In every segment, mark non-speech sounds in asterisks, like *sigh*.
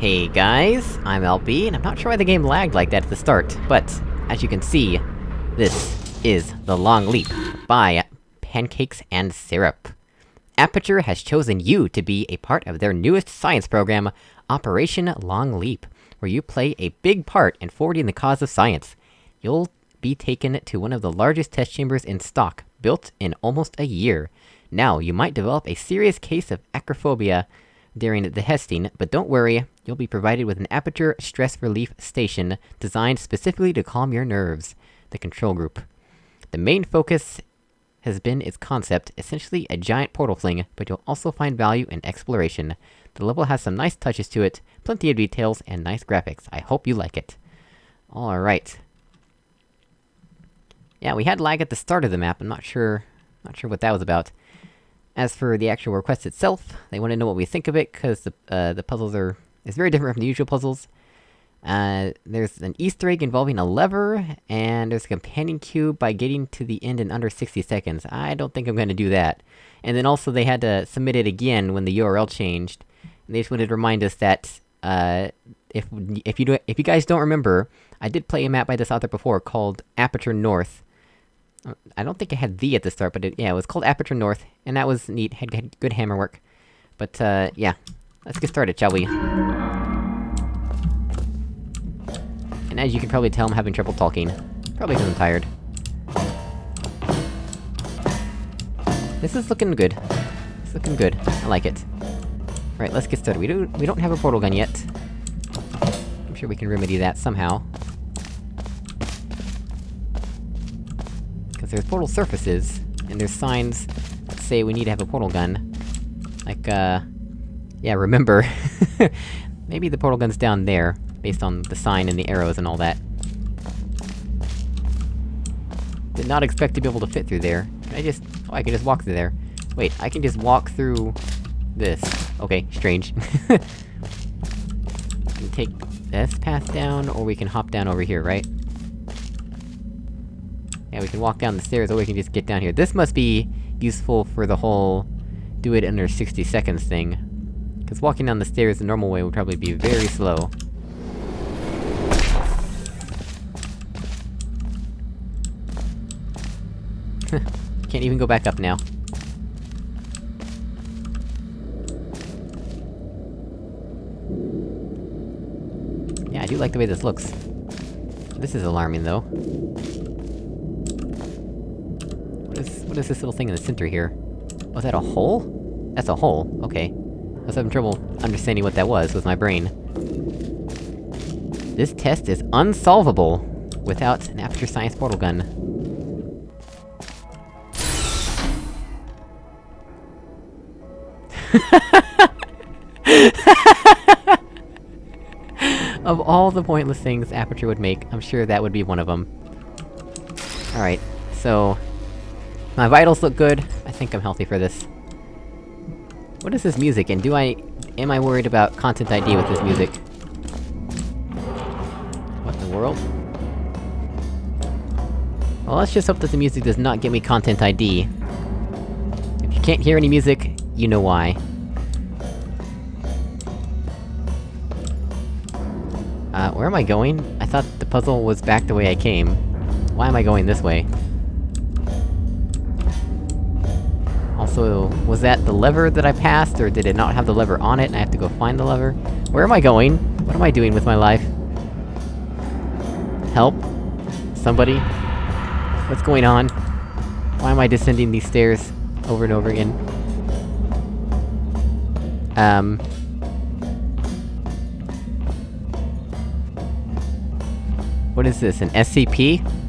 Hey guys, I'm LB, and I'm not sure why the game lagged like that at the start, but, as you can see, this is The Long Leap, by Pancakes and Syrup. Aperture has chosen you to be a part of their newest science program, Operation Long Leap, where you play a big part in forwarding the cause of science. You'll be taken to one of the largest test chambers in stock, built in almost a year. Now, you might develop a serious case of acrophobia during the testing, but don't worry, you'll be provided with an Aperture Stress Relief Station, designed specifically to calm your nerves. The control group. The main focus has been its concept, essentially a giant portal fling, but you'll also find value in exploration. The level has some nice touches to it, plenty of details, and nice graphics. I hope you like it. Alright. Yeah, we had lag at the start of the map, I'm not sure... not sure what that was about. As for the actual request itself, they want to know what we think of it, cause the, uh, the puzzles are... It's very *laughs* different from the usual puzzles. Uh, there's an easter egg involving a lever, and there's a companion cube by getting to the end in under 60 seconds. I don't think I'm gonna do that. And then also they had to submit it again when the URL changed. And they just wanted to remind us that, uh, if- if you do- if you guys don't remember, I did play a map by this author before called Aperture North. I don't think it had the at the start, but it- yeah, it was called Aperture North, and that was neat, had, had good hammer work. But, uh, yeah. Let's get started, shall we? And as you can probably tell, I'm having trouble talking. Probably because I'm tired. This is looking good. It's looking good. I like it. Right, let's get started. We don't- we don't have a portal gun yet. I'm sure we can remedy that somehow. There's portal surfaces, and there's signs that say we need to have a portal gun. Like, uh... Yeah, remember... *laughs* Maybe the portal gun's down there, based on the sign and the arrows and all that. Did not expect to be able to fit through there. Can I just- oh, I can just walk through there. Wait, I can just walk through... this. Okay, strange. we *laughs* can take this path down, or we can hop down over here, right? Yeah, we can walk down the stairs, or we can just get down here. This must be useful for the whole... do it under 60 seconds thing. Because walking down the stairs the normal way would probably be very slow. *laughs* Can't even go back up now. Yeah, I do like the way this looks. This is alarming, though. What is- what is this little thing in the center here? Oh, was that a hole? That's a hole, okay. I was having trouble understanding what that was with my brain. This test is unsolvable without an Aperture Science portal gun. *laughs* of all the pointless things Aperture would make, I'm sure that would be one of them. Alright, so... My vitals look good, I think I'm healthy for this. What is this music, and do I... am I worried about Content ID with this music? What in the world? Well, let's just hope that the music does not get me Content ID. If you can't hear any music, you know why. Uh, where am I going? I thought the puzzle was back the way I came. Why am I going this way? Also, was that the lever that I passed, or did it not have the lever on it and I have to go find the lever? Where am I going? What am I doing with my life? Help? Somebody? What's going on? Why am I descending these stairs over and over again? Um... What is this, an SCP?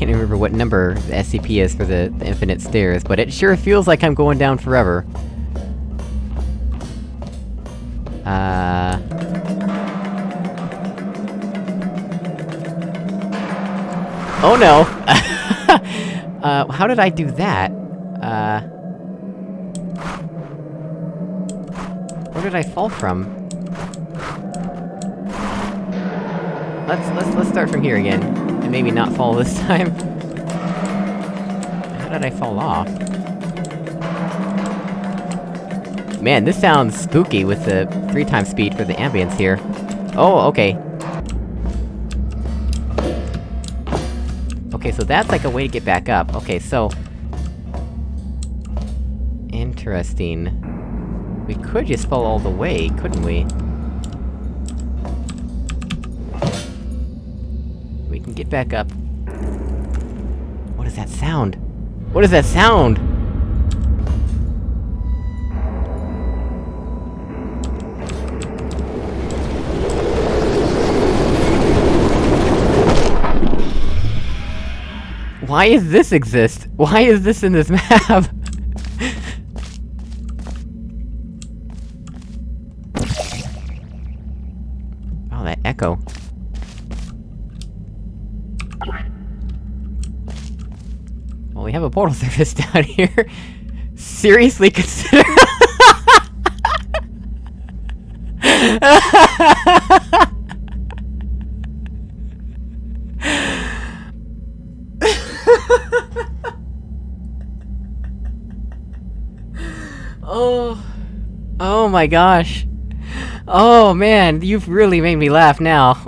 I can't remember what number the SCP is for the, the infinite stairs, but it sure feels like I'm going down forever. Uh... Oh no! *laughs* uh, how did I do that? Uh... Where did I fall from? Let's- let's- let's start from here again. And maybe not fall this *laughs* time. How did I fall off? Man, this sounds spooky with the three times speed for the ambience here. Oh, okay. Okay, so that's like a way to get back up. Okay, so... Interesting. We could just fall all the way, couldn't we? Back up. What is that sound? What is that sound?! Why does this exist? Why is this in this *laughs* map? oh, that echo. Well, we have a portal *laughs* surface down here. Seriously consider- *laughs* Oh... Oh my gosh. Oh man, you've really made me laugh now.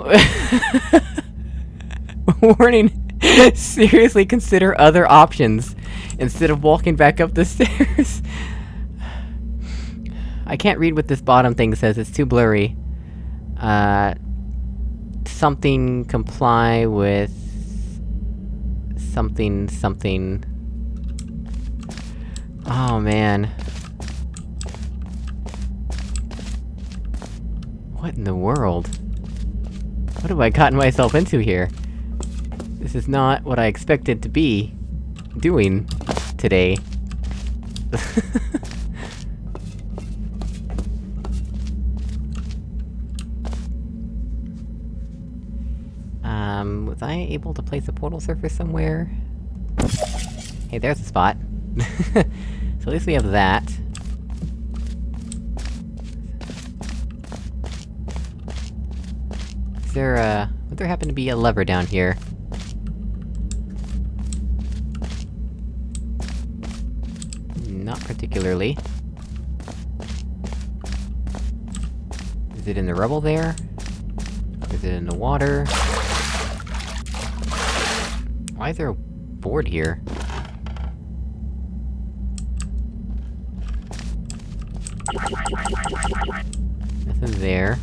*laughs* Warning, *laughs* seriously consider other options, instead of walking back up the *laughs* stairs. I can't read what this bottom thing says, it's too blurry. Uh... Something comply with... Something, something... Oh man. What in the world? What have I gotten myself into here? This is not what I expected to be... doing... today. *laughs* um, was I able to place a portal surface somewhere? Hey, there's a spot. *laughs* so at least we have that. Is there a... would there happen to be a lever down here? Particularly. Is it in the rubble there? Is it in the water? Why is there a board here? Nothing there.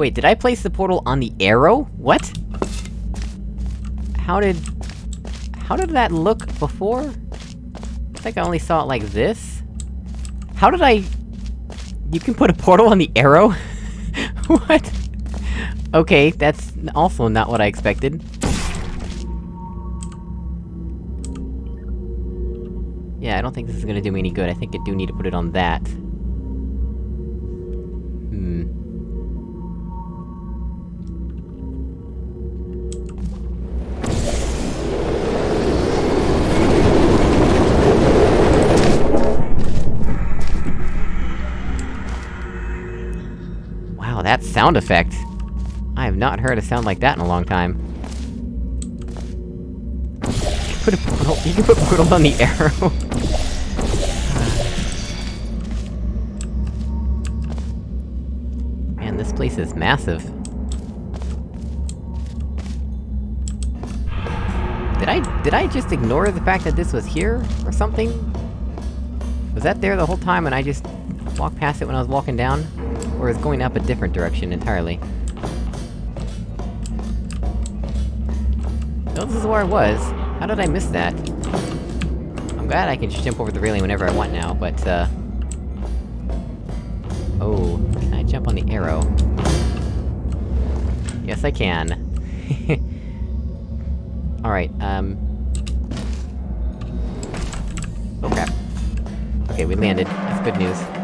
Wait, did I place the portal on the arrow? What? How did... How did that look before? I think I only saw it like this? How did I... You can put a portal on the arrow? *laughs* what? Okay, that's also not what I expected. Yeah, I don't think this is gonna do me any good, I think I do need to put it on that. Sound effect! I have not heard a sound like that in a long time. Put a portal- you can put portal on the *laughs* arrow! Man, this place is massive. Did I- did I just ignore the fact that this was here, or something? Was that there the whole time and I just walked past it when I was walking down? Or is going up a different direction entirely? This is where I was. How did I miss that? I'm glad I can just jump over the railing whenever I want now, but, uh... Oh, can I jump on the arrow? Yes, I can. *laughs* Alright, um... Oh crap. Okay, we landed. That's good news.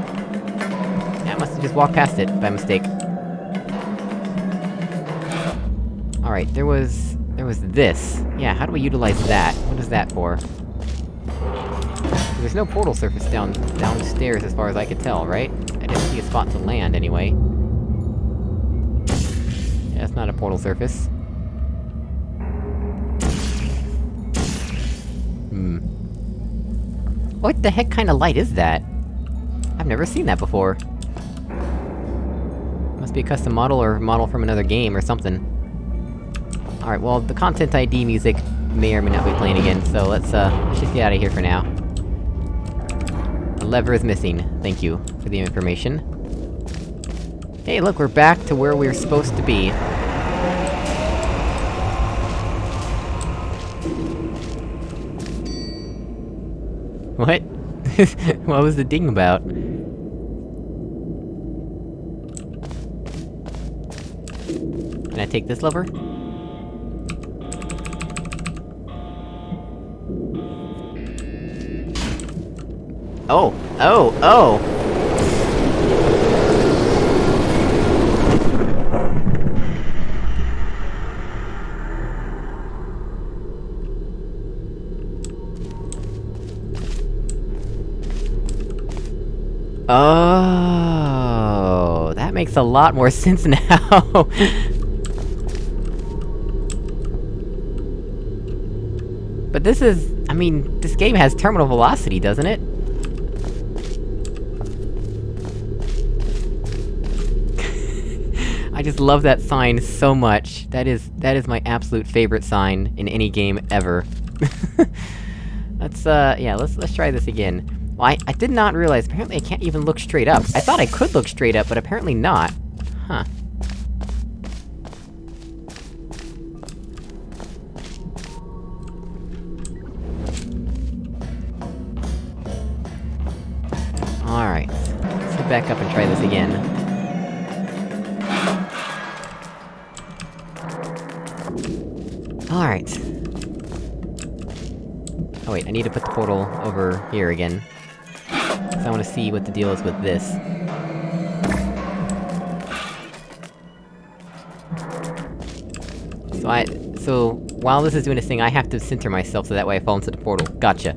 Just walked past it, by mistake. Alright, there was... There was this. Yeah, how do we utilize that? What is that for? There's no portal surface down- downstairs as far as I could tell, right? I didn't see a spot to land, anyway. Yeah, it's not a portal surface. Hmm. What the heck kind of light is that? I've never seen that before. Be a custom model or model from another game or something. Alright, well, the Content ID music may or may not be playing again, so let's, uh, let's just get out of here for now. The lever is missing. Thank you for the information. Hey, look, we're back to where we we're supposed to be. What? *laughs* what was the ding about? Can I take this lever? Oh! Oh! Oh! Oh, that makes a lot more *laughs* sense now! This is... I mean, this game has terminal velocity, doesn't it? *laughs* I just love that sign so much. That is- that is my absolute favorite sign in any game ever. *laughs* let's, uh, yeah, let's- let's try this again. Well, I, I did not realize, apparently I can't even look straight up. I thought I could look straight up, but apparently not. Huh. Alright. Let's head back up and try this again. Alright. Oh wait, I need to put the portal over here again. Cause I wanna see what the deal is with this. So I- so, while this is doing this thing, I have to center myself so that way I fall into the portal. Gotcha.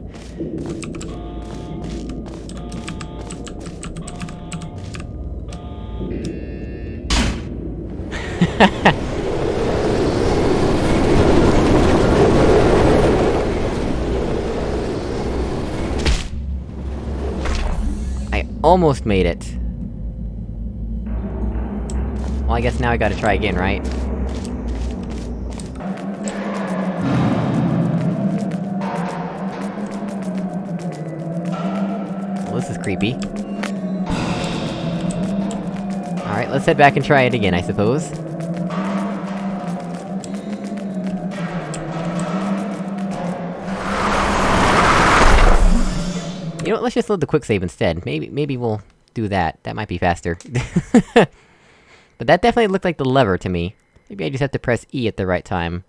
Almost made it. Well, I guess now I gotta try again, right? Well, this is creepy. Alright, let's head back and try it again, I suppose. Let's just load the quick save instead. Maybe- maybe we'll do that. That might be faster. *laughs* but that definitely looked like the lever to me. Maybe I just have to press E at the right time.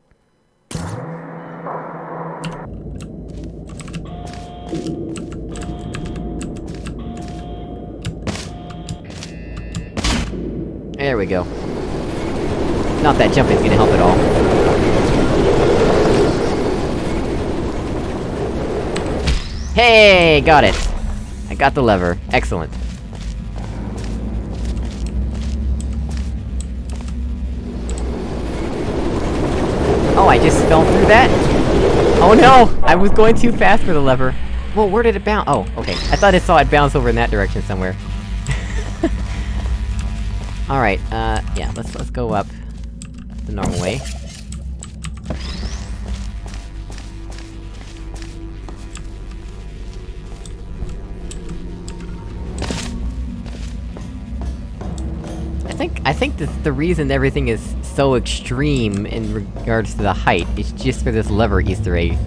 There we go. Not that jumping's gonna help at all. Hey, got it! I got the lever. Excellent. Oh, I just fell through that? Oh no! I was going too fast for the lever. Well, where did it bounce? Oh, okay. I thought I saw it bounce over in that direction somewhere. *laughs* Alright, uh, yeah, let's- let's go up the normal way. Think- I think the- the reason everything is so extreme in regards to the height is just for this lever easter egg.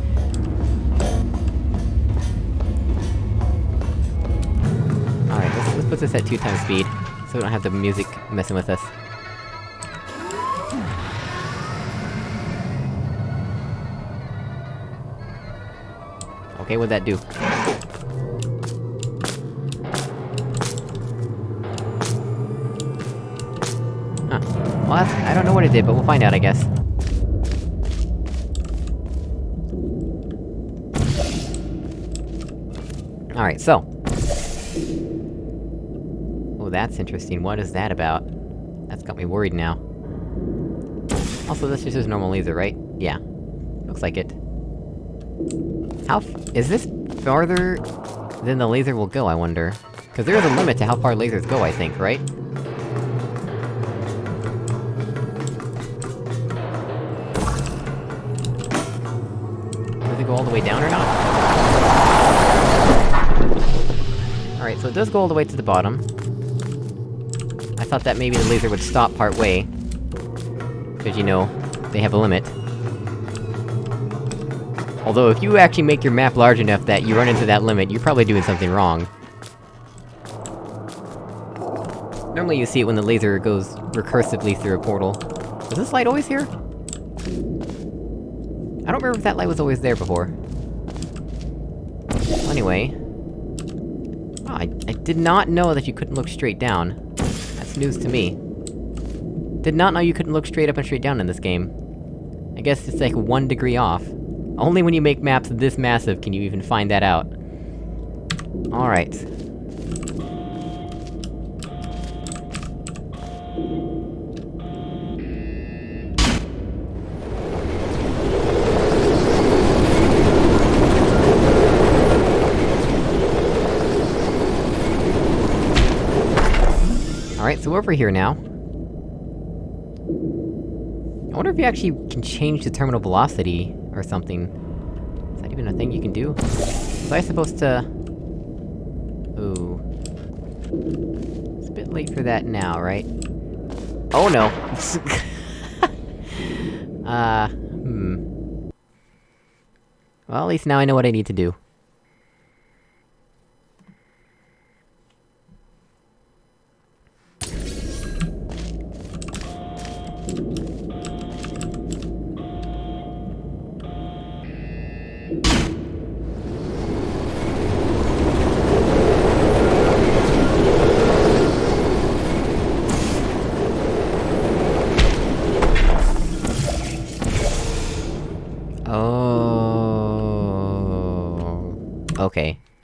Alright, let's, let's put this at two times speed, so we don't have the music messing with us. Okay, what'd that do? Well, I don't know what it did, but we'll find out, I guess. Alright, so... Oh, that's interesting, what is that about? That's got me worried now. Also, this just is normal laser, right? Yeah. Looks like it. How is this farther than the laser will go, I wonder? Cause there is a limit to how far lasers go, I think, right? Alright, so it does go all the way to the bottom. I thought that maybe the laser would stop part way. Cause you know, they have a limit. Although, if you actually make your map large enough that you run into that limit, you're probably doing something wrong. Normally you see it when the laser goes recursively through a portal. Is this light always here? I don't remember if that light was always there before. Well, anyway... Did not know that you couldn't look straight down. That's news to me. Did not know you couldn't look straight up and straight down in this game. I guess it's like one degree off. Only when you make maps this massive can you even find that out. Alright. Alright, so over here now. I wonder if you actually can change the terminal velocity, or something. Is that even a thing you can do? Was I supposed to... Ooh... It's a bit late for that now, right? Oh no! *laughs* uh... Hmm... Well, at least now I know what I need to do.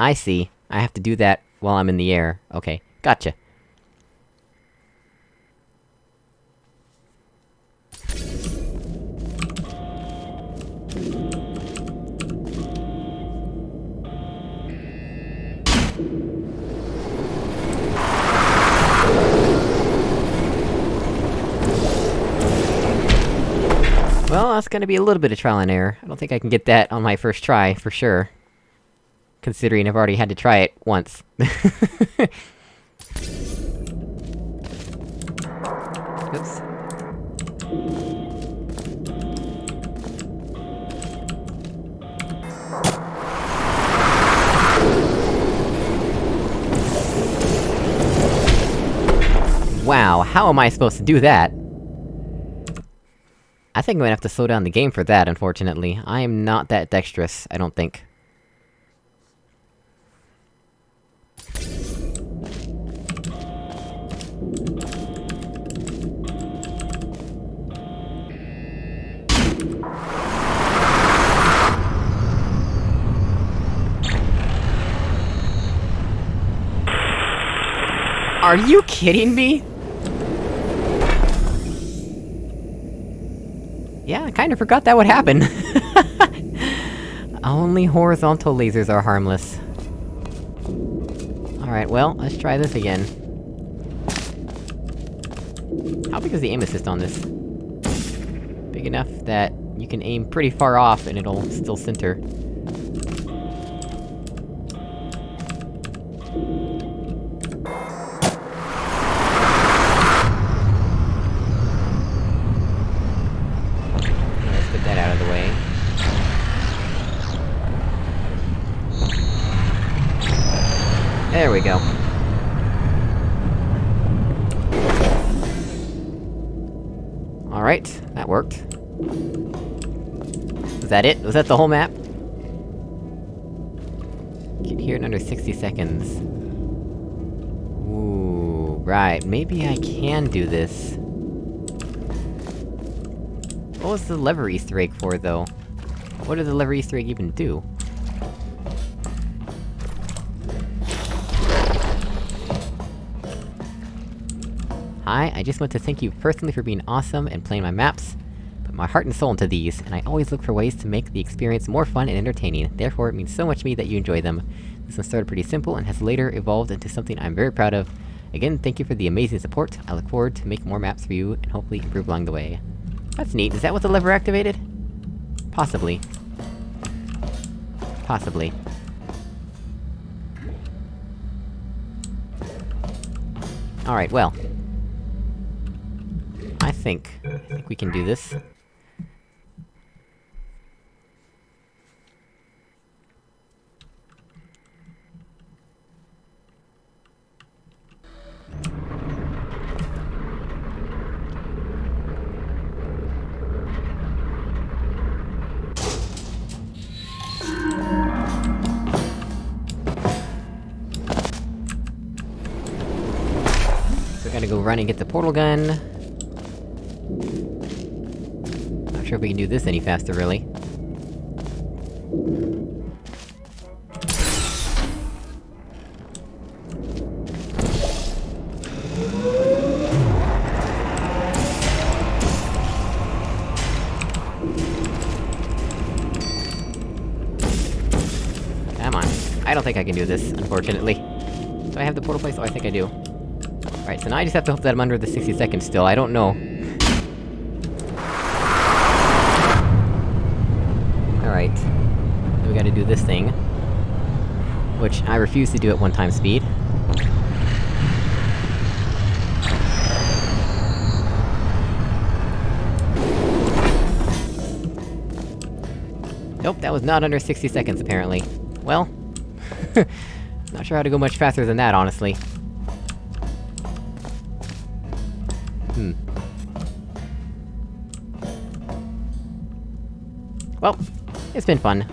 I see. I have to do that while I'm in the air. Okay. Gotcha. Well, that's gonna be a little bit of trial and error. I don't think I can get that on my first try, for sure. Considering I've already had to try it once. *laughs* Oops. Wow, how am I supposed to do that? I think I'm gonna have to slow down the game for that, unfortunately. I am not that dexterous, I don't think. Are you kidding me?! Yeah, I kinda forgot that would happen. *laughs* Only horizontal lasers are harmless. Alright, well, let's try this again. How big is the aim assist on this? Big enough that you can aim pretty far off and it'll still center. that it? Was that the whole map? Get here in under 60 seconds. Ooh, right, maybe I can do this. What was the lever easter egg for, though? What did the lever easter egg even do? Hi, I just want to thank you personally for being awesome and playing my maps my heart and soul into these, and I always look for ways to make the experience more fun and entertaining, therefore it means so much to me that you enjoy them. This one started pretty simple and has later evolved into something I'm very proud of. Again, thank you for the amazing support, I look forward to making more maps for you, and hopefully improve along the way. That's neat, is that what the lever activated? Possibly. Possibly. Alright, well. I think... I think we can do this. Run and get the portal gun. Not sure if we can do this any faster, really. Come on. I don't think I can do this, unfortunately. Do I have the portal place? Oh, I think I do. Alright, so now I just have to hope that I'm under the 60 seconds still, I don't know. Alright. We gotta do this thing. Which, I refuse to do at one-time speed. Nope, that was not under 60 seconds, apparently. Well... *laughs* not sure how to go much faster than that, honestly. Hmm. Well, it's been fun.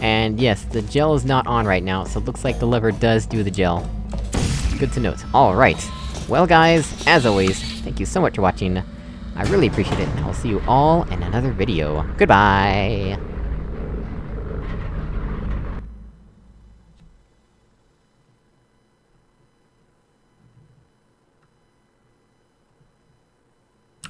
And yes, the gel is not on right now, so it looks like the lever does do the gel. Good to note. Alright. Well guys, as always, thank you so much for watching. I really appreciate it, and I'll see you all in another video. Goodbye!